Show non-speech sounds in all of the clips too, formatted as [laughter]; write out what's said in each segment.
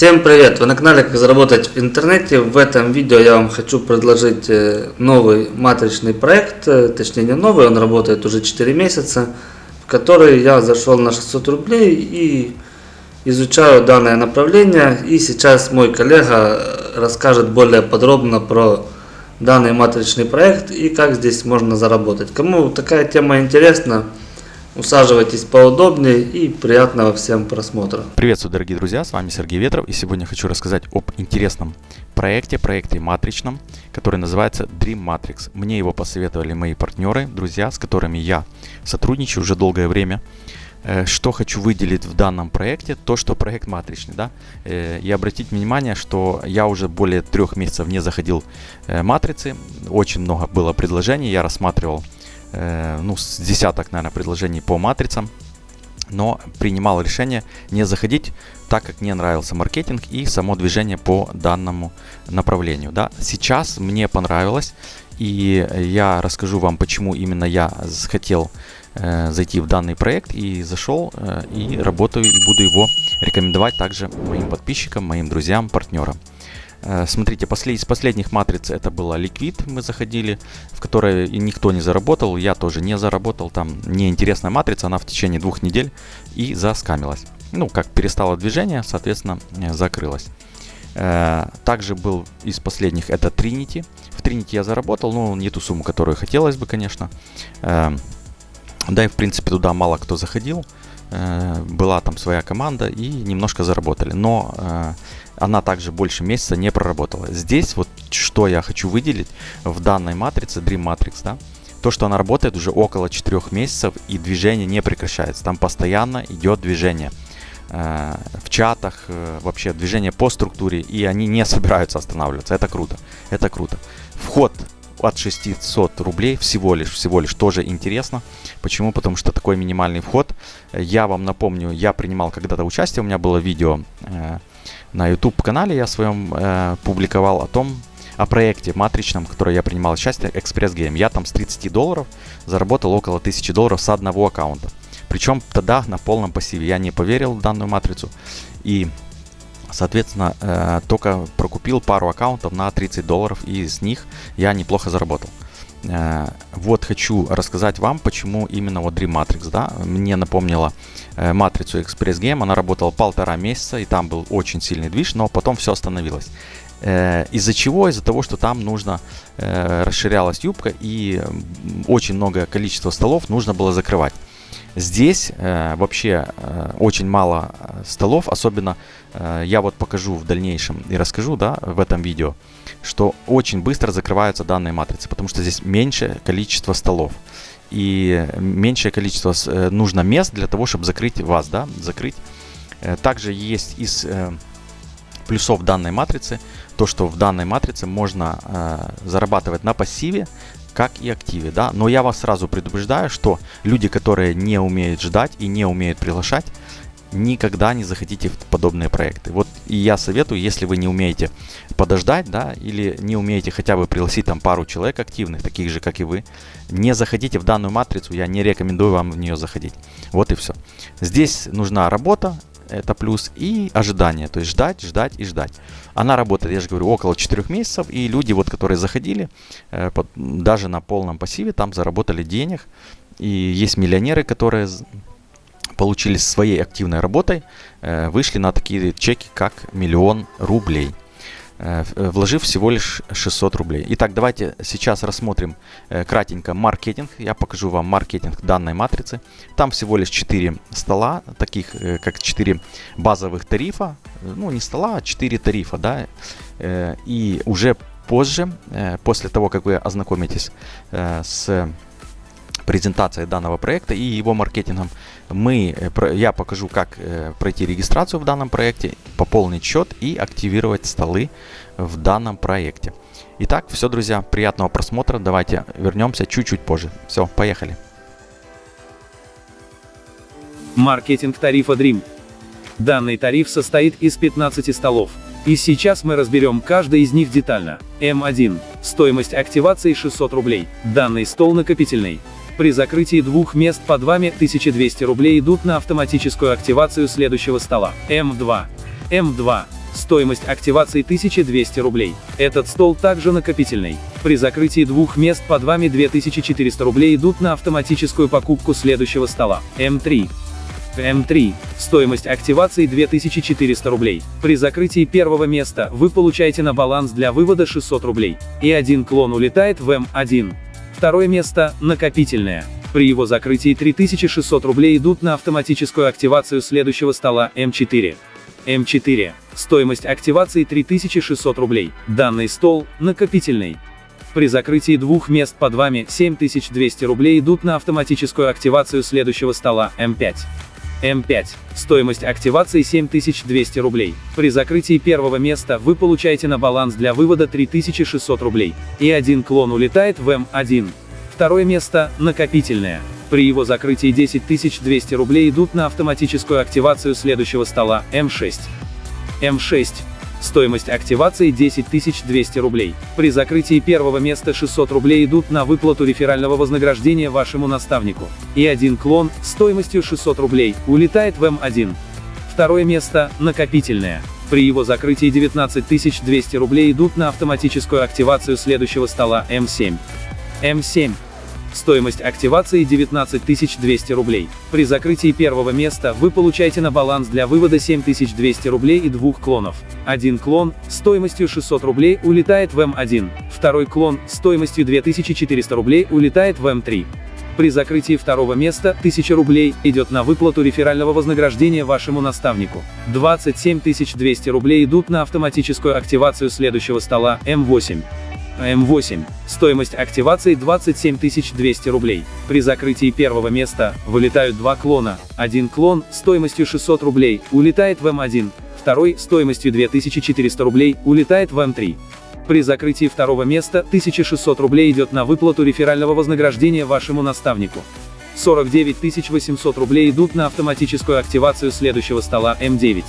Всем привет! Вы на канале Как заработать в интернете. В этом видео я вам хочу предложить э, новый матричный проект, э, точнее не новый, он работает уже 4 месяца, в который я зашел на 600 рублей и изучаю данное направление. И сейчас мой коллега расскажет более подробно про данный матричный проект и как здесь можно заработать. Кому такая тема интересна, Усаживайтесь поудобнее и приятного всем просмотра. Приветствую, дорогие друзья, с вами Сергей Ветров и сегодня хочу рассказать об интересном проекте, проекте матричном, который называется Dream Matrix. Мне его посоветовали мои партнеры, друзья, с которыми я сотрудничаю уже долгое время. Э, что хочу выделить в данном проекте, то что проект матричный, да, э, и обратить внимание, что я уже более трех месяцев не заходил э, матрицы, очень много было предложений, я рассматривал ну, с десяток, наверное, предложений по матрицам, но принимал решение не заходить, так как не нравился маркетинг и само движение по данному направлению. Да. Сейчас мне понравилось, и я расскажу вам, почему именно я хотел э, зайти в данный проект и зашел, э, и работаю, и буду его рекомендовать также моим подписчикам, моим друзьям, партнерам. Э, смотрите, после, из последних матриц это была Liquid, мы заходили, в которой никто не заработал, я тоже не заработал, там неинтересная матрица, она в течение двух недель и заскамилась. Ну, как перестало движение, соответственно, э, закрылась. Э, также был из последних это Trinity. В Trinity я заработал, но не ту сумму, которую хотелось бы, конечно. Да и, в принципе, туда мало кто заходил. Была там своя команда и немножко заработали. Но она также больше месяца не проработала. Здесь вот что я хочу выделить в данной матрице, Dream Matrix, да, то, что она работает уже около 4 месяцев и движение не прекращается. Там постоянно идет движение э, в чатах, э, вообще движение по структуре, и они не [laughs] собираются останавливаться. Это круто, это круто. Вход от 600 рублей всего лишь, всего лишь тоже интересно. Почему? Потому что такой минимальный вход. Я вам напомню, я принимал когда-то участие, у меня было видео э, на YouTube канале я своем э, публиковал о том, о проекте матричном, в котором я принимал участие, Express Game. Я там с 30 долларов заработал около 1000 долларов с одного аккаунта. Причем тогда на полном пассиве. Я не поверил в данную матрицу. И, соответственно, э, только прокупил пару аккаунтов на 30 долларов. И с них я неплохо заработал. Э, вот хочу рассказать вам, почему именно вот Dream Matrix, да, мне напомнила э, матрицу Express Game, она работала полтора месяца, и там был очень сильный движ, но потом все остановилось. Э, из-за чего? Из-за того, что там нужно, расширялась юбка, и очень многое количество столов нужно было закрывать. Здесь э, вообще э, очень мало столов, особенно э, я вот покажу в дальнейшем и расскажу, да, в этом видео, что очень быстро закрываются данные матрицы, потому что здесь меньшее количество столов и меньшее количество э, нужно мест для того, чтобы закрыть вас, да, закрыть. Э, также есть из э, плюсов данной матрицы то, что в данной матрице можно зарабатывать на пассиве, как и активе, да. Но я вас сразу предупреждаю, что люди, которые не умеют ждать и не умеют приглашать, никогда не заходите в подобные проекты. Вот и я советую, если вы не умеете подождать, да, или не умеете хотя бы пригласить там пару человек активных, таких же, как и вы, не заходите в данную матрицу, я не рекомендую вам в нее заходить. Вот и все. Здесь нужна работа, это плюс, и ожидание, то есть ждать, ждать и ждать. Она работает, я же говорю, около 4 месяцев, и люди, вот, которые заходили, э, даже на полном пассиве, там заработали денег, и есть миллионеры, которые получили своей активной работой, э, вышли на такие чеки, как миллион рублей э, э, вложив всего лишь 600 рублей. Итак, давайте сейчас рассмотрим кратенько маркетинг. Я покажу вам маркетинг данной матрицы. Там всего лишь 4 стола, таких как 4 базовых тарифа. Ну, не стола, а 4 тарифа, да. И уже позже, после того, как вы ознакомитесь с презентацией данного проекта и его маркетингом, мы, э, я покажу, как э, пройти регистрацию в данном проекте, пополнить счет и активировать столы в данном проекте. Итак, все, друзья, приятного просмотра. Давайте вернемся чуть-чуть позже. Все, поехали. Маркетинг тарифа Dream. Данный тариф состоит из 15 столов. И сейчас мы разберем каждый из них детально. М1. Стоимость активации 600 рублей. Данный стол накопительный. При закрытии двух мест под вами 1200 рублей идут на автоматическую активацию следующего стола. М2. М2. Стоимость активации 1200 рублей. Этот стол также накопительный. При закрытии двух мест под вами 2400 рублей идут на автоматическую покупку следующего стола. М3. М3. Стоимость активации 2400 рублей. При закрытии первого места вы получаете на баланс для вывода 600 рублей. И один клон улетает в М1. Второе место – накопительное. При его закрытии 3600 рублей идут на автоматическую активацию следующего стола М4. М4. Стоимость активации 3600 рублей. Данный стол – накопительный. При закрытии двух мест под вами 7200 рублей идут на автоматическую активацию следующего стола М5. М5. Стоимость активации 7200 рублей. При закрытии первого места вы получаете на баланс для вывода 3600 рублей. И один клон улетает в М1. Второе место – накопительное. При его закрытии 10200 рублей идут на автоматическую активацию следующего стола М6. М6. Стоимость активации 10200 рублей. При закрытии первого места 600 рублей идут на выплату реферального вознаграждения вашему наставнику. И один клон, стоимостью 600 рублей, улетает в М1. Второе место – накопительное. При его закрытии 19200 рублей идут на автоматическую активацию следующего стола М7. М7. Стоимость активации 19200 рублей. При закрытии первого места вы получаете на баланс для вывода 7200 рублей и двух клонов. Один клон, стоимостью 600 рублей, улетает в М1. Второй клон, стоимостью 2400 рублей, улетает в М3. При закрытии второго места 1000 рублей идет на выплату реферального вознаграждения вашему наставнику. 27200 рублей идут на автоматическую активацию следующего стола М8. М8. Стоимость активации 27200 рублей. При закрытии первого места вылетают два клона. Один клон стоимостью 600 рублей улетает в М1, второй стоимостью 2400 рублей улетает в М3. При закрытии второго места 1600 рублей идет на выплату реферального вознаграждения вашему наставнику. 49 800 рублей идут на автоматическую активацию следующего стола М9.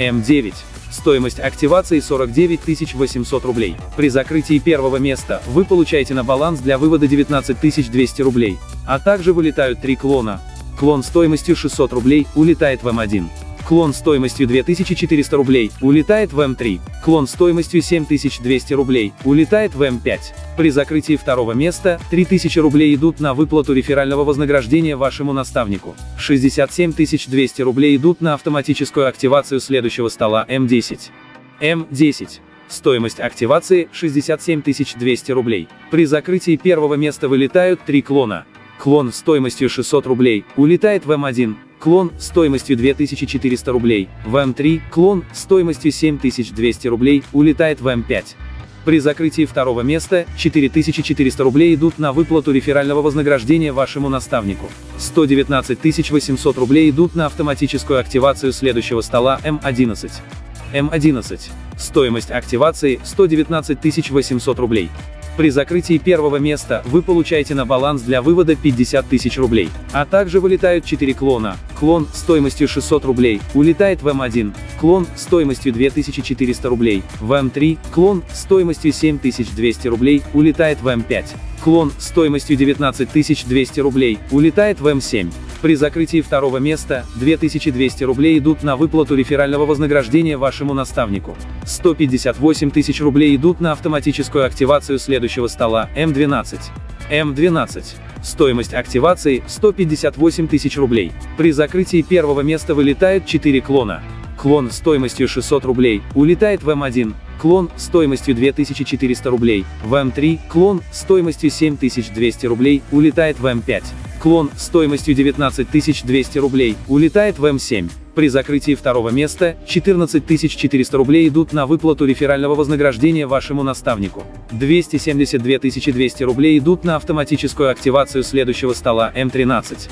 М9. Стоимость активации 49 800 рублей. При закрытии первого места вы получаете на баланс для вывода 19 200 рублей. А также вылетают три клона. Клон стоимостью 600 рублей улетает в М1. Клон стоимостью 2400 рублей улетает в М3. Клон стоимостью 7200 рублей улетает в М5. При закрытии второго места 3000 рублей идут на выплату реферального вознаграждения вашему наставнику. 67 200 рублей идут на автоматическую активацию следующего стола М10. М10. Стоимость активации 67 200 рублей. При закрытии первого места вылетают три клона. Клон стоимостью 600 рублей улетает в М1, клон стоимостью 2400 рублей, в М3, клон стоимостью 7200 рублей улетает в М5. При закрытии второго места 4400 рублей идут на выплату реферального вознаграждения вашему наставнику. 119 800 рублей идут на автоматическую активацию следующего стола М11. М11. Стоимость активации 119 800 рублей. При закрытии первого места вы получаете на баланс для вывода 50 тысяч рублей. А также вылетают 4 клона. Клон стоимостью 600 рублей улетает в М1. Клон стоимостью 2400 рублей. В М3. Клон стоимостью 7200 рублей улетает в М5. Клон стоимостью 19200 рублей улетает в М7. При закрытии второго места 2200 рублей идут на выплату реферального вознаграждения вашему наставнику. 158 тысяч рублей идут на автоматическую активацию следующего стола М12. М12. Стоимость активации 158 тысяч рублей. При закрытии первого места вылетают 4 клона. Клон стоимостью 600 рублей улетает в М1, клон стоимостью 2400 рублей, в М3, клон стоимостью 7200 рублей улетает в М5. Клон стоимостью 19 200 рублей улетает в М7. При закрытии второго места 14 400 рублей идут на выплату реферального вознаграждения вашему наставнику. 272 200 рублей идут на автоматическую активацию следующего стола М13.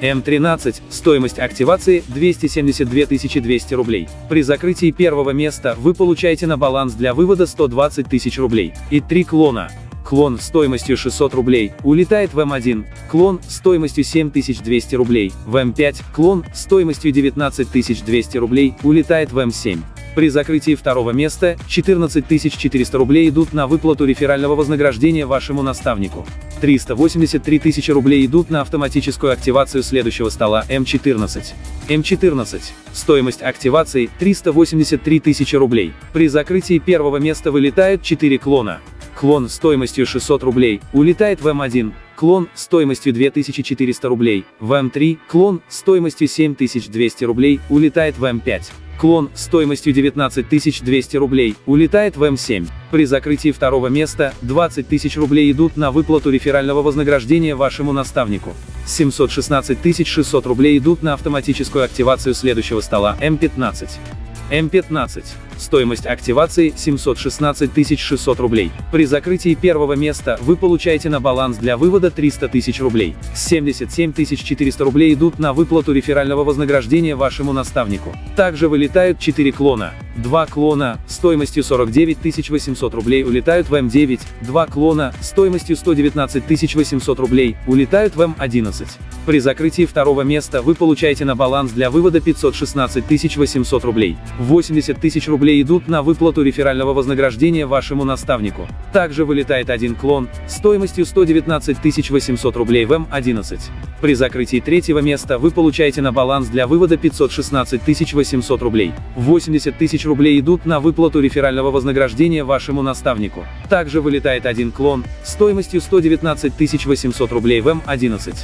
М13, стоимость активации 272 200 рублей. При закрытии первого места вы получаете на баланс для вывода 120 тысяч рублей. И три клона. Клон стоимостью 600 рублей улетает в М1, клон стоимостью 7200 рублей, в М5, клон стоимостью 19200 рублей улетает в М7. При закрытии второго места 14 400 рублей идут на выплату реферального вознаграждения вашему наставнику. 383 тысячи рублей идут на автоматическую активацию следующего стола М14. М14. Стоимость активации 383 тысячи рублей. При закрытии первого места вылетают 4 клона. Клон стоимостью 600 рублей улетает в М1, клон стоимостью 2400 рублей в М3, клон стоимостью 7200 рублей улетает в М5. Клон стоимостью 19200 рублей улетает в М7. При закрытии второго места 20 тысяч рублей идут на выплату реферального вознаграждения вашему наставнику. 716 600 рублей идут на автоматическую активацию следующего стола М15. М15. Стоимость активации 716 600 рублей. При закрытии первого места вы получаете на баланс для вывода 300 тысяч рублей. 77 400 рублей идут на выплату реферального вознаграждения вашему наставнику. Также вылетают 4 клона. Два клона стоимостью 49 800 рублей улетают в М9, два клона стоимостью 119 800 рублей улетают в М11. При закрытии второго места вы получаете на баланс для вывода 516 800 рублей. 80 тысяч рублей идут на выплату реферального вознаграждения вашему наставнику. Также вылетает один клон стоимостью 119 800 рублей в М11. При закрытии третьего места вы получаете на баланс для вывода 516 800 рублей. 80 тысяч рублей идут на выплату реферального вознаграждения вашему наставнику. Также вылетает один клон стоимостью 119 800 рублей в М11.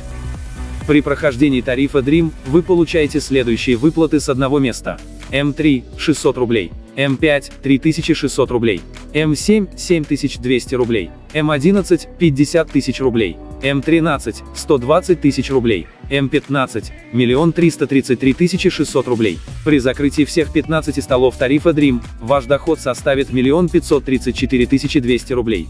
При прохождении тарифа Dream вы получаете следующие выплаты с одного места. М3 – 600 рублей, М5 – 3600 рублей, М7 – 7200 рублей, М11 – 50 тысяч рублей, М13 – 120 тысяч рублей, М15 – 1 333 600 рублей. При закрытии всех 15 столов тарифа Dream, ваш доход составит 1 534 200 рублей.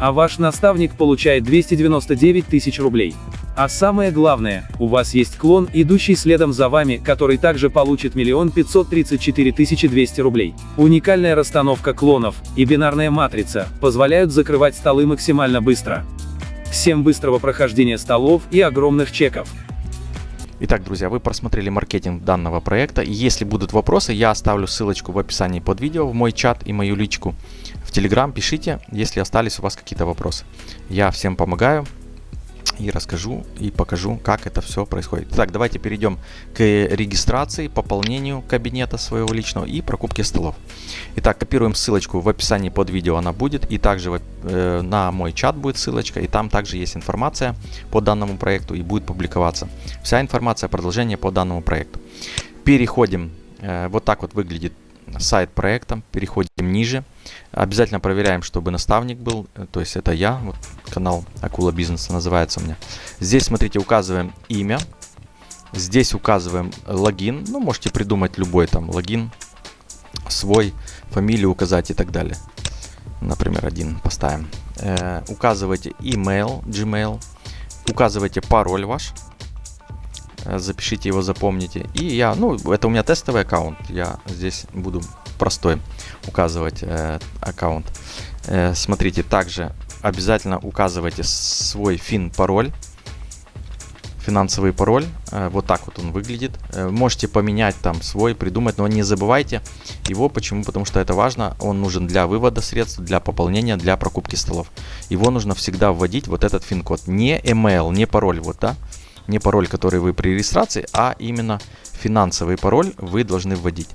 А ваш наставник получает 299 тысяч рублей. А самое главное, у вас есть клон, идущий следом за вами, который также получит 1 534 200 рублей. Уникальная расстановка клонов и бинарная матрица позволяют закрывать столы максимально быстро. Всем быстрого прохождения столов и огромных чеков. Итак, друзья, вы просмотрели маркетинг данного проекта. Если будут вопросы, я оставлю ссылочку в описании под видео в мой чат и мою личку. В Телеграм пишите, если остались у вас какие-то вопросы. Я всем помогаю и расскажу и покажу, как это все происходит. Так, давайте перейдем к регистрации, пополнению кабинета своего личного и прокупке столов. Итак, копируем ссылочку в описании под видео, она будет. И также э, на мой чат будет ссылочка, и там также есть информация по данному проекту и будет публиковаться. Вся информация, продолжение по данному проекту. Переходим, э, вот так вот выглядит сайт проекта, переходим ниже. Обязательно проверяем, чтобы наставник был, э, то есть это я, вот канал Акула Бизнеса называется у меня. Здесь, смотрите, указываем имя, здесь указываем логин, ну, можете придумать любой там логин, свой, фамилию указать и так далее. Например, один поставим. Э, указывайте email, Gmail, указывайте пароль ваш, запишите его, запомните. И я, ну, это у меня тестовый аккаунт, я здесь буду простой указывать э, аккаунт. Э, смотрите, также обязательно указывайте свой фин пароль, финансовый пароль. Э, вот так вот он выглядит. Э, можете поменять там свой, придумать, но не забывайте его. Почему? Потому что это важно. Он нужен для вывода средств, для пополнения, для прокупки столов. Его нужно всегда вводить, вот этот фин-код. Не email, не пароль, вот, да не пароль, который вы при регистрации, а именно финансовый пароль вы должны вводить.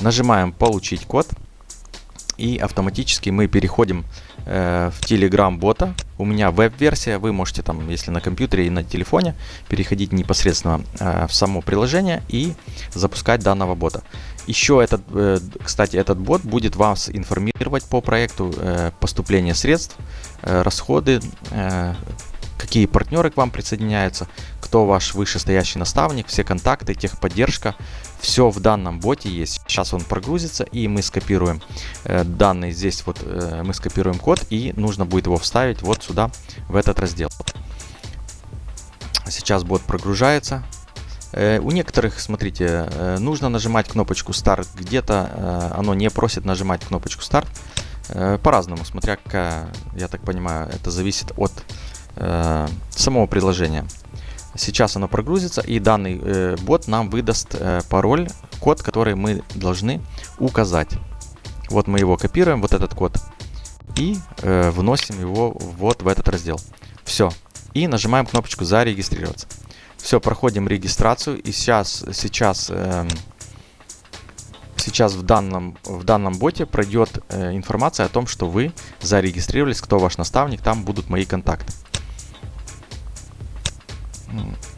Нажимаем «Получить код» и автоматически мы переходим э, в Telegram бота. У меня веб-версия, вы можете там, если на компьютере и на телефоне, переходить непосредственно э, в само приложение и запускать данного бота. Еще этот, э, кстати, этот бот будет вас информировать по проекту э, поступления средств, э, расходы, э, какие партнеры к вам присоединяются, кто ваш вышестоящий наставник, все контакты, техподдержка. Все в данном боте есть. Сейчас он прогрузится и мы скопируем э, данные. Здесь вот э, мы скопируем код и нужно будет его вставить вот сюда, в этот раздел. Сейчас бот прогружается. Э, у некоторых, смотрите, э, нужно нажимать кнопочку старт. Где-то э, оно не просит нажимать кнопочку старт. По-разному, смотря какая, я так понимаю, это зависит от э, самого приложения. Сейчас оно прогрузится и данный э, бот нам выдаст э, пароль, код, который мы должны указать. Вот мы его копируем, вот этот код, и э, вносим его вот в этот раздел. Все. И нажимаем кнопочку «Зарегистрироваться». Все, проходим регистрацию. И сейчас, сейчас, э, сейчас в, данном, в данном боте пройдет э, информация о том, что вы зарегистрировались, кто ваш наставник, там будут мои контакты.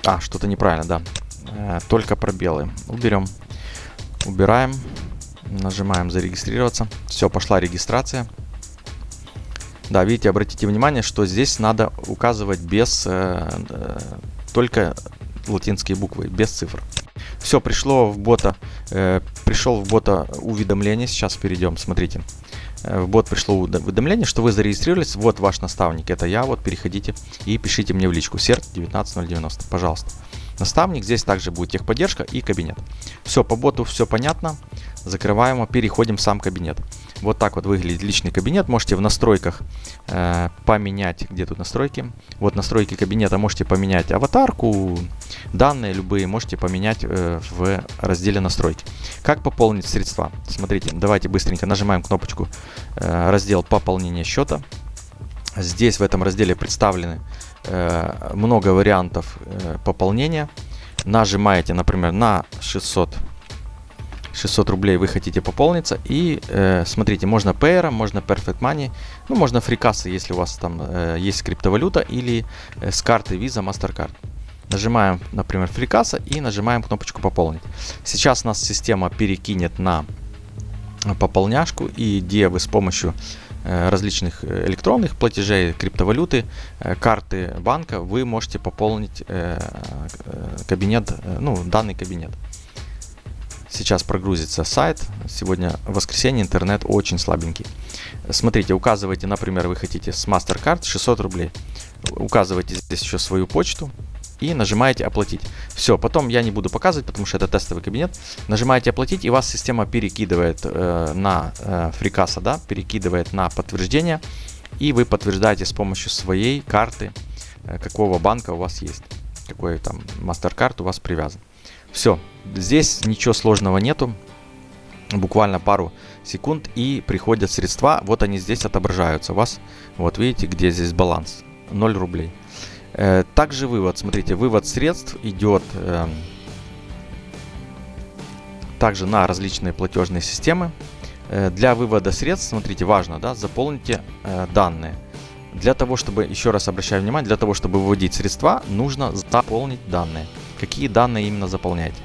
А, что-то неправильно, да. Э, только пробелы. Уберем. Убираем. Нажимаем зарегистрироваться. Все, пошла регистрация. Да, видите, обратите внимание, что здесь надо указывать без э, э, только латинские буквы, без цифр. Все, пришло в бота, э, пришел в бота уведомление. Сейчас перейдем, смотрите. В бот пришло уведомление, что вы зарегистрировались. Вот ваш наставник, это я. Вот переходите и пишите мне в личку. Серт 19090, пожалуйста. Наставник, здесь также будет техподдержка и кабинет. Все, по боту все понятно. Закрываем переходим в сам кабинет. Вот так вот выглядит личный кабинет. Можете в настройках э, поменять, где тут настройки. Вот настройки кабинета, можете поменять аватарку, данные любые, можете поменять э, в разделе настройки. Как пополнить средства? Смотрите, давайте быстренько нажимаем кнопочку э, раздел пополнения счета. Здесь в этом разделе представлены э, много вариантов э, пополнения. Нажимаете, например, на 600 600 рублей вы хотите пополниться. И э, смотрите, можно Payer, можно Perfect Money, ну можно фрикасы, если у вас там э, есть криптовалюта, или э, с карты Visa, MasterCard. Нажимаем, например, фрикаса и нажимаем кнопочку пополнить. Сейчас нас система перекинет на пополняшку, и где вы с помощью э, различных э, электронных платежей, криптовалюты, э, карты банка, вы можете пополнить кабинет, ну, данный кабинет. Сейчас прогрузится сайт. Сегодня воскресенье, интернет очень слабенький. Смотрите, указывайте, например, вы хотите с MasterCard 600 рублей. Указывайте здесь еще свою почту и нажимаете оплатить. Все, потом я не буду показывать, потому что это тестовый кабинет. Нажимаете оплатить и вас система перекидывает э, на э, фрикаса, да, перекидывает на подтверждение. И вы подтверждаете с помощью своей карты, э, какого банка у вас есть. Какой там MasterCard у вас привязан. Все, здесь ничего сложного нету. Буквально пару секунд и приходят средства. Вот они здесь отображаются у вас. Вот видите, где здесь баланс. 0 рублей. Э, также вывод. Смотрите, вывод средств идет э, также на различные платежные системы. Э, для вывода средств, смотрите, важно, да, заполните э, данные. Для того, чтобы, еще раз обращаю внимание, для того, чтобы выводить средства, нужно заполнить данные какие данные именно заполняете.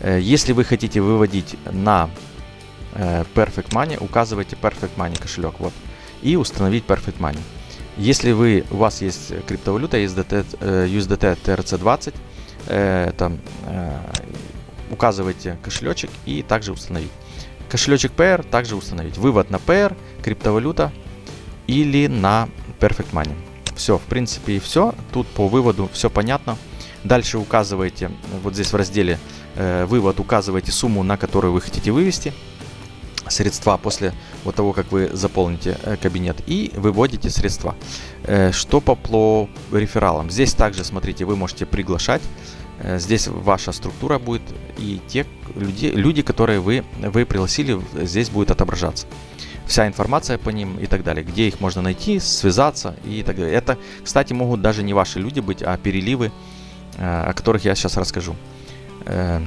Э, если вы хотите выводить на э, Perfect Money, указывайте Perfect Money кошелек вот, и установить Perfect Money. Если вы, у вас есть криптовалюта USDT, USDT TRC20, это, указывайте кошелечек и также установить. Кошелечек Pair также установить. Вывод на Pair, криптовалюта или на Perfect Money. Все, в принципе и все. Тут по выводу все понятно. Дальше указываете, вот здесь в разделе э, «Вывод» указываете сумму, на которую вы хотите вывести средства после вот того, как вы заполните э, кабинет и выводите средства. Э, что по, рефералам? Здесь также, смотрите, вы можете приглашать. Здесь ваша структура будет и те люди, люди которые вы, вы пригласили, здесь будет отображаться. Вся информация по ним и так далее. Где их можно найти, связаться и так далее. Это, кстати, могут даже не ваши люди быть, а переливы о которых я сейчас расскажу. Э,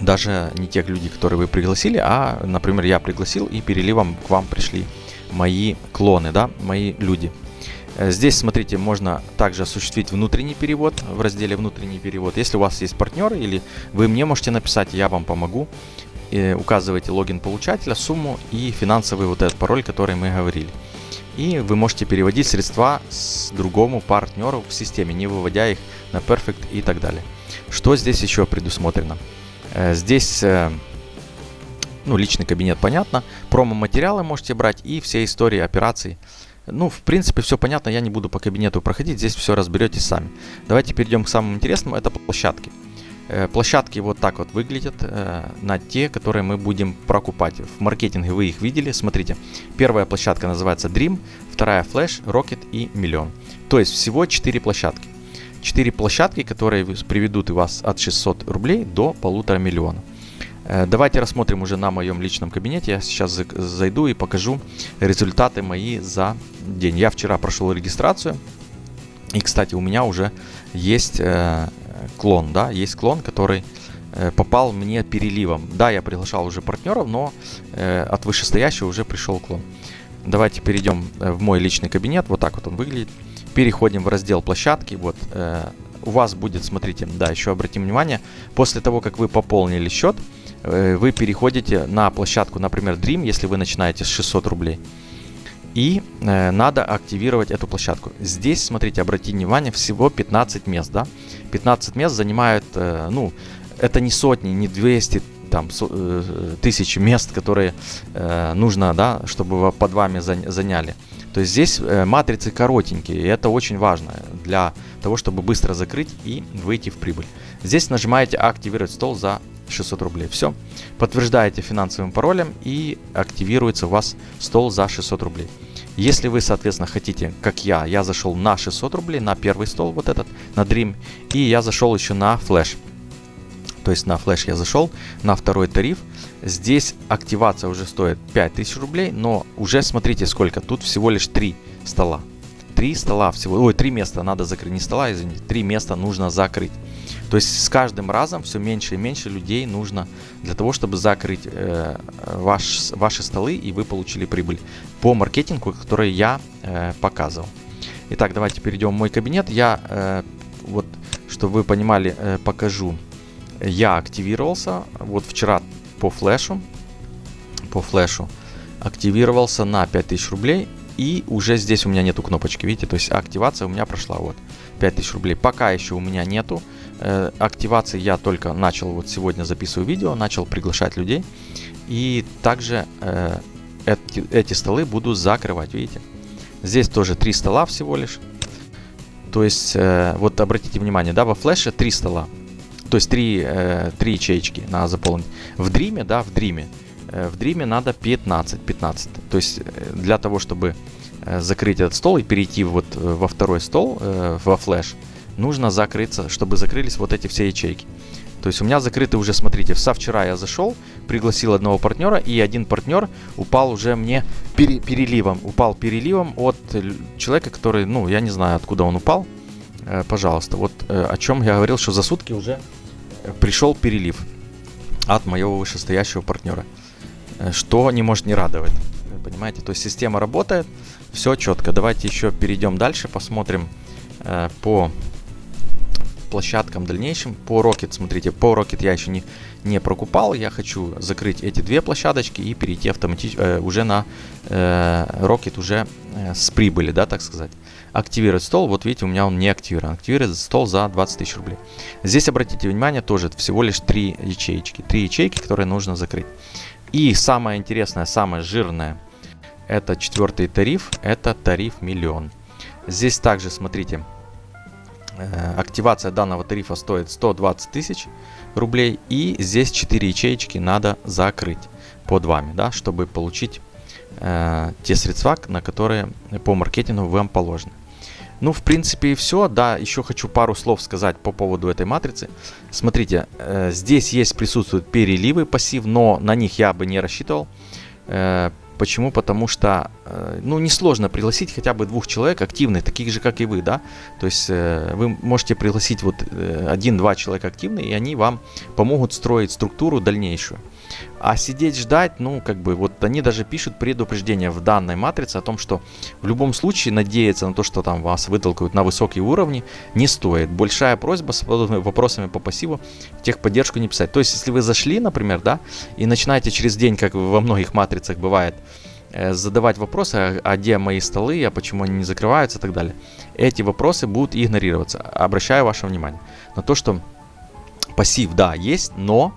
даже не тех людей, которые вы пригласили, а, например, я пригласил и переливом к вам пришли мои клоны, да, мои люди. Э, здесь, смотрите, можно также осуществить внутренний перевод в разделе «Внутренний перевод». Если у вас есть партнеры или вы мне можете написать, я вам помогу. И указывайте логин получателя, сумму и финансовый вот этот пароль, который мы говорили. И вы можете переводить средства с другому партнеру в системе, не выводя их на Perfect и так далее. Что здесь еще предусмотрено? Э, здесь э, ну, личный кабинет, понятно. Промо-материалы можете брать и все истории операций. Ну, в принципе, все понятно, я не буду по кабинету проходить, здесь все разберетесь сами. Давайте перейдем к самому интересному, это площадки. Э, площадки вот так вот выглядят э, на те, которые мы будем прокупать. В маркетинге вы их видели. Смотрите, первая площадка называется Dream, вторая Flash, Rocket и Миллион. То есть всего 4 площадки. 4 площадки, которые приведут вас от 600 рублей до полутора миллиона. Э, давайте рассмотрим уже на моем личном кабинете. Я сейчас зайду и покажу результаты мои за день. Я вчера прошел регистрацию. И, кстати, у меня уже есть клон, да, есть клон, который э, попал мне переливом. Да, я приглашал уже партнеров, но э, от вышестоящего уже пришел клон. Давайте перейдем э, в мой личный кабинет. Вот так вот он выглядит. Переходим в раздел площадки. Вот у вас будет, смотрите, да, еще обратим внимание, после того, как вы пополнили счет, вы переходите на площадку, например, Dream, если вы начинаете с 600 рублей. И э, надо активировать эту площадку. Здесь, смотрите, обратите внимание, всего 15 мест, да. 15 мест занимают, э, ну, это не сотни, не 200, там, со, э, тысячи мест, которые э, нужно, да, чтобы под вами заняли. То есть здесь э, матрицы коротенькие, и это очень важно для того, чтобы быстро закрыть и выйти в прибыль. Здесь нажимаете «Активировать стол» за 600 рублей. Все. Подтверждаете финансовым паролем и активируется у вас стол за 600 рублей. Если вы, соответственно, хотите, как я, я зашел на 600 рублей, на первый стол вот этот, на Dream, и я зашел еще на Flash. То есть на Flash я зашел, на второй тариф. Здесь активация уже стоит 5000 рублей, но уже смотрите сколько, тут всего лишь 3 стола. 3 стола всего, ой, 3 места надо закрыть, не стола, извините, 3 места нужно закрыть. То есть с каждым разом все меньше и меньше людей нужно для того, чтобы закрыть э, ваш, ваши столы и вы получили прибыль по маркетингу, который я э, показывал. Итак, давайте перейдем в мой кабинет. Я, э, вот, чтобы вы понимали, э, покажу. Я активировался вот вчера по флешу, по флешу активировался на 5000 рублей и уже здесь у меня нету кнопочки, видите, то есть активация у меня прошла, вот, 5000 рублей. Пока еще у меня нету э, активации, я только начал, вот сегодня записываю видео, начал приглашать людей. И также э, эти, эти столы буду закрывать, видите. Здесь тоже три стола всего лишь. То есть, э, вот обратите внимание, да, во флеше три стола. То есть три, э, три ячейки надо заполнить. В дриме, да, в дриме Э, в Dream надо 15, 15. То есть э, для того, чтобы э, закрыть этот стол и перейти вот во второй стол, во флеш, нужно закрыться, чтобы закрылись вот эти все ячейки. То есть у меня закрыты уже, смотрите, со вчера я зашел, пригласил одного партнера, и один партнер упал уже мне пере, переливом. Упал переливом от человека, который, ну, я не знаю, откуда он упал. Э, пожалуйста, вот э, о чем я говорил, что за сутки уже пришел перелив от моего вышестоящего партнера. Э, что не может не радовать. Понимаете, то есть система работает, все четко. Давайте еще перейдем дальше, посмотрим э, по площадкам дальнейшим. По Rocket, смотрите, по Rocket я еще не, не прокупал. Я хочу закрыть эти две площадочки и перейти автоматически э, уже на э, Rocket уже э, с прибыли, да, так сказать. Активировать стол, вот видите, у меня он не активирован. Активировать стол за 20 тысяч рублей. Здесь, обратите внимание, тоже всего лишь три ячейки. Три ячейки, которые нужно закрыть. И самое интересное, самое жирное, это четвертый тариф, это тариф миллион. Здесь также, смотрите, активация данного тарифа стоит 120 тысяч рублей. И здесь 4 ячеечки надо закрыть под вами, да, чтобы получить э, те средства, на которые по маркетингу вам положены. Ну, в принципе, и все. Да, еще хочу пару слов сказать по поводу этой матрицы. Смотрите, э, здесь есть, присутствуют переливы пассив, но на них я бы не рассчитывал. Э, почему? Потому что, э, ну, несложно пригласить хотя бы двух человек активных, таких же, как и вы, да. То есть э, вы можете пригласить вот э, один-два человека активные, и они вам помогут строить структуру дальнейшую. А сидеть ждать, ну, как бы, вот они даже пишут предупреждение в данной матрице о том, что в любом случае надеяться на то, что там вас вытолкают на высокие уровни, не стоит. Большая просьба с вопросами по пассиву техподдержку не писать. То есть, если вы зашли, например, да, и начинаете через день, как во многих матрицах бывает, э, задавать вопросы, а, а где мои столы, а почему они не закрываются и так далее. Эти вопросы будут игнорироваться. Обращаю ваше внимание на то, что пассив, да, есть, но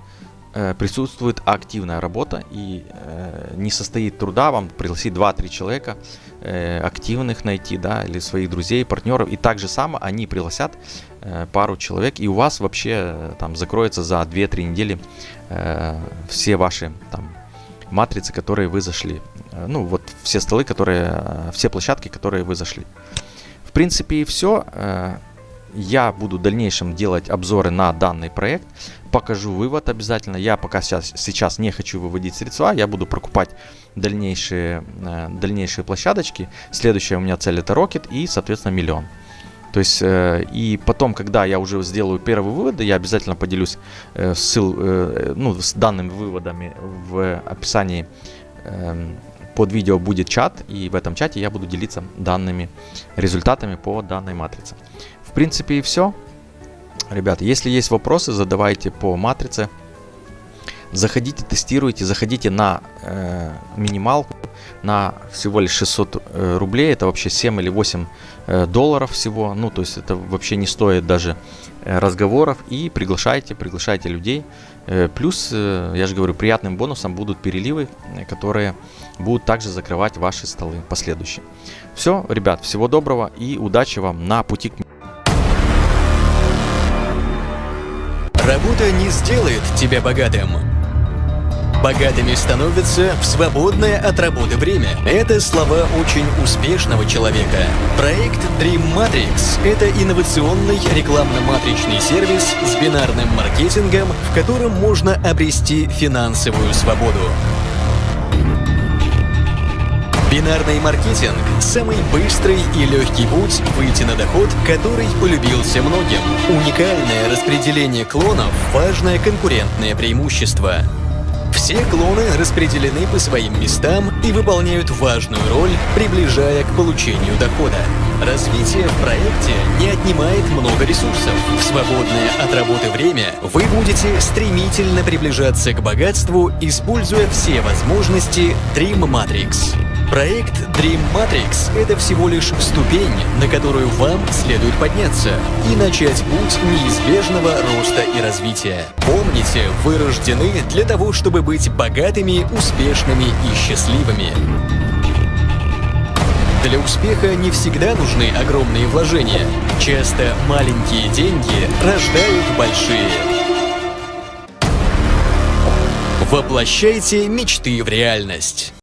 присутствует активная работа и э, не состоит труда вам пригласить 2-3 человека э, активных найти, да, или своих друзей, партнеров, и так же само они пригласят э, пару человек, и у вас вообще э, там закроется за 2-3 недели э, все ваши там матрицы, которые вы зашли. Э, ну, вот все столы, которые, э, все площадки, которые вы зашли. В принципе, и все. Я буду в дальнейшем делать обзоры на данный проект, покажу вывод обязательно. Я пока сейчас, сейчас не хочу выводить средства, я буду прокупать дальнейшие, э, дальнейшие площадочки. Следующая у меня цель это Rocket и, соответственно, миллион. То есть, э, и потом, когда я уже сделаю первые выводы, я обязательно поделюсь э, ссыл, э, ну, с данными выводами в описании э, под видео будет чат, и в этом чате я буду делиться данными результатами по данной матрице. Принципе и все. Ребята, если есть вопросы, задавайте по матрице. Заходите, тестируйте, заходите на э, минималку на всего лишь 600 э, рублей. Это вообще 7 или 8 э, долларов всего. Ну, то есть это вообще не стоит даже э, разговоров. И приглашайте, приглашайте людей. Плюс, я же говорю, приятным бонусом будут переливы, которые будут также закрывать ваши столы последующие. Все, ребят, всего доброго и удачи вам на пути к Работа не сделает тебя богатым. Богатыми становятся в свободное от работы время. Это слова очень успешного человека. Проект Dream Matrix – это инновационный рекламно-матричный сервис с бинарным маркетингом, в котором можно обрести финансовую свободу. Бинарный маркетинг – самый быстрый и легкий путь выйти на доход, который полюбился многим. Уникальное распределение клонов – важное конкурентное преимущество. Все клоны распределены по своим местам и выполняют важную роль, приближая к получению дохода. Развитие в проекте не отнимает много ресурсов. В свободное от работы время вы будете стремительно приближаться к богатству, используя все возможности Dream Matrix. Проект Dream Matrix — это всего лишь ступень, на которую вам следует подняться и начать путь неизбежного роста и развития. Помните, вы рождены для того, чтобы быть богатыми, успешными и счастливыми. Для успеха не всегда нужны огромные вложения. Часто маленькие деньги рождают большие. Воплощайте мечты в реальность.